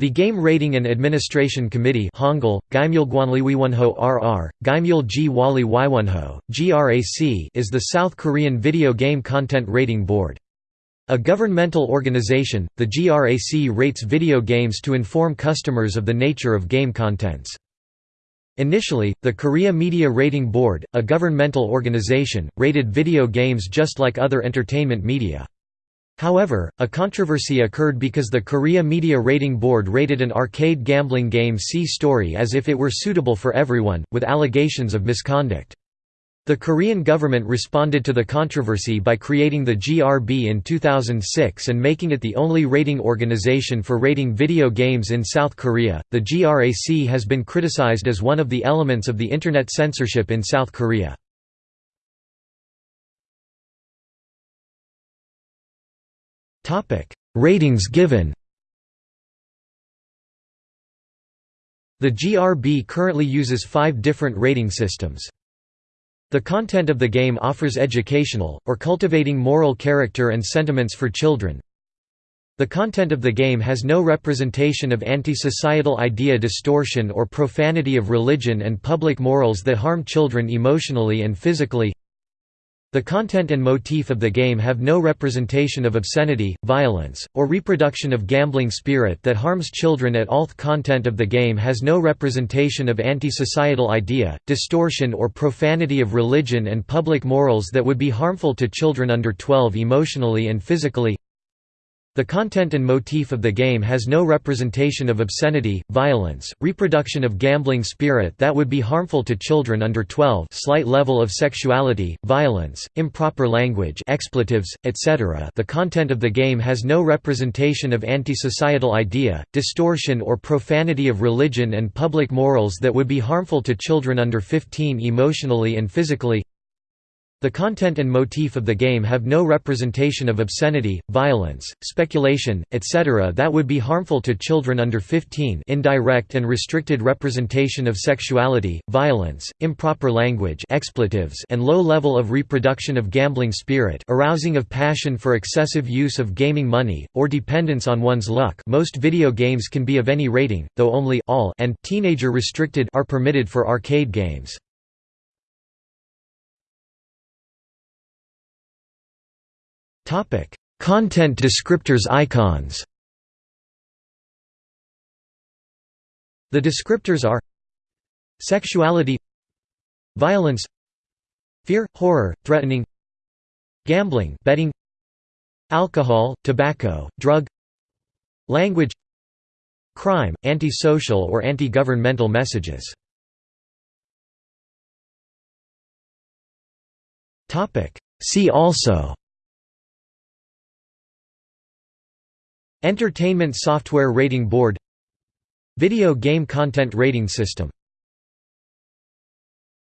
The Game Rating and Administration Committee Hangul, RR, GRAC is the South Korean video game content rating board. A governmental organization, the GRAC rates video games to inform customers of the nature of game contents. Initially, the Korea Media Rating Board, a governmental organization, rated video games just like other entertainment media. However, a controversy occurred because the Korea Media Rating Board rated an arcade gambling game Sea Story as if it were suitable for everyone, with allegations of misconduct. The Korean government responded to the controversy by creating the GRB in 2006 and making it the only rating organization for rating video games in South Korea. The GRAC has been criticized as one of the elements of the internet censorship in South Korea. Ratings given. The GRB currently uses five different rating systems. The content of the game offers educational, or cultivating moral character and sentiments for children. The content of the game has no representation of anti-societal idea distortion or profanity of religion and public morals that harm children emotionally and physically. The content and motif of the game have no representation of obscenity, violence, or reproduction of gambling spirit that harms children at all. Content of the game has no representation of anti-societal idea, distortion or profanity of religion and public morals that would be harmful to children under 12 emotionally and physically. The content and motif of the game has no representation of obscenity, violence, reproduction of gambling spirit that would be harmful to children under 12 slight level of sexuality, violence, improper language expletives, etc. The content of the game has no representation of anti-societal idea, distortion or profanity of religion and public morals that would be harmful to children under 15 emotionally and physically the content and motif of the game have no representation of obscenity, violence, speculation, etc. that would be harmful to children under 15 indirect and restricted representation of sexuality, violence, improper language expletives and low level of reproduction of gambling spirit arousing of passion for excessive use of gaming money, or dependence on one's luck most video games can be of any rating, though only all and teenager restricted are permitted for arcade games. Content descriptors icons. The descriptors are sexuality, violence, fear, horror, threatening, gambling, betting, alcohol, tobacco, drug, language, crime, antisocial or anti-governmental messages. Topic: See also Entertainment Software Rating Board Video Game Content Rating System